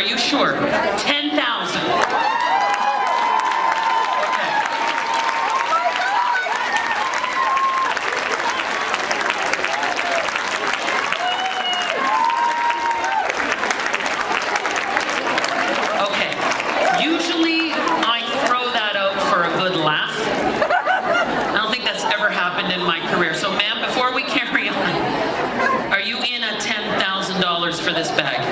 Are you sure? 10,000. Okay. Usually I throw that out for a good laugh. I don't think that's ever happened in my career. So ma'am, before we carry on, are you in at $10,000 for this bag?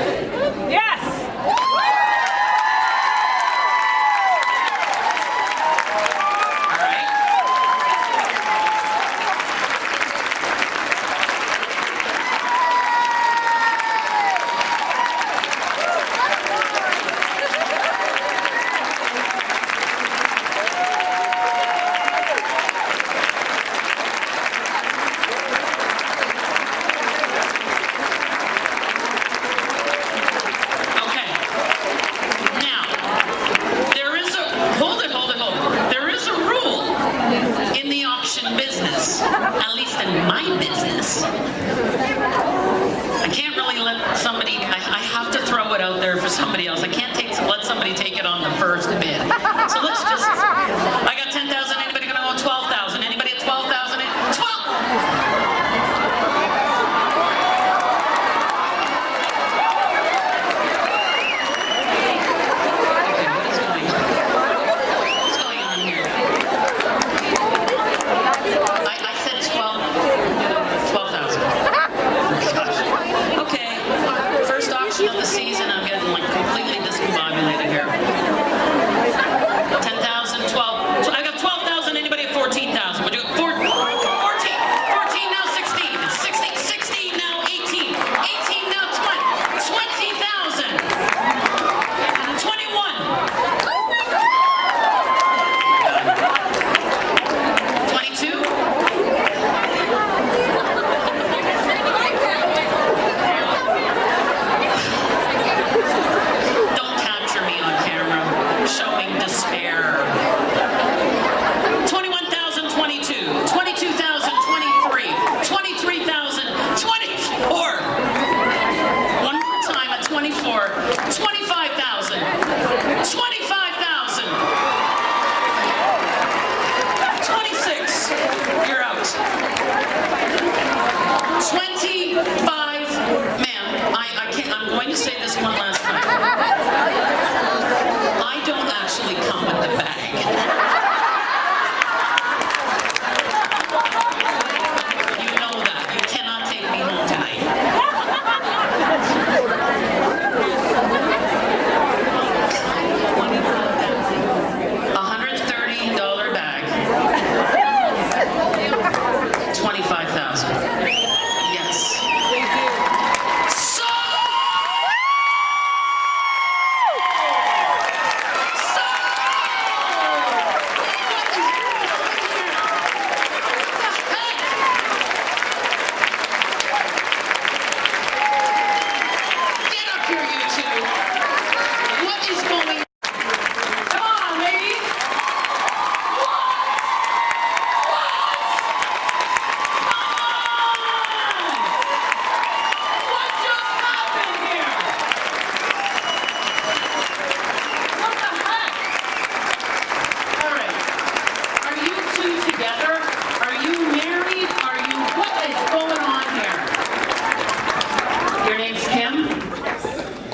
Somebody else. I can't take, let somebody take it on the first bid. So let's just,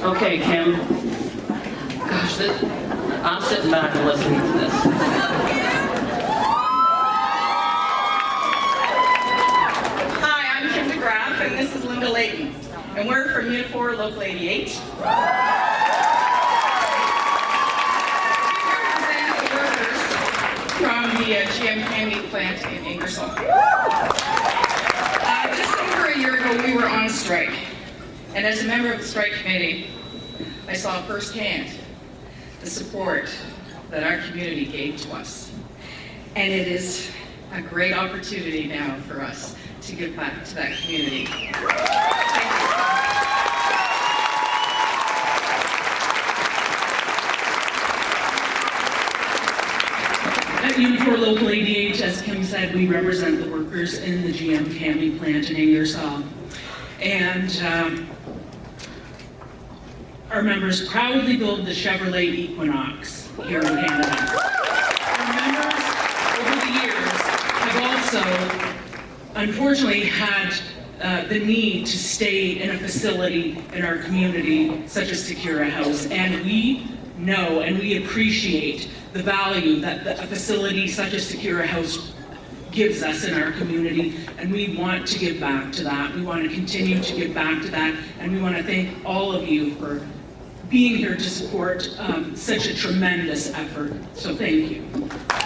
Okay, Kim. Gosh, this, I'm sitting back and listening to this. Hi, I'm Kim DeGraff, and this is Linda Layton, and we're from Unifor Local 88. We represent workers from the uh, GM CAMI plant in Ingersoll. Uh, just over a year ago, we were on strike, and as a member of the strike committee, I saw firsthand the support that our community gave to us. And it is a great opportunity now for us to give back to that community. At Unifor Local 88, as Kim said, we represent the workers in the GM CAMI plant in Ingersoll. And um, our members proudly build the Chevrolet Equinox here in Canada. Our members over the years have also, unfortunately, had uh, the need to stay in a facility in our community, such as Sakura House, and we know and we appreciate the value that the, a facility such as Sakura House gives us in our community, and we want to give back to that. We want to continue to give back to that, and we want to thank all of you for being here to support um, such a tremendous effort. So thank you.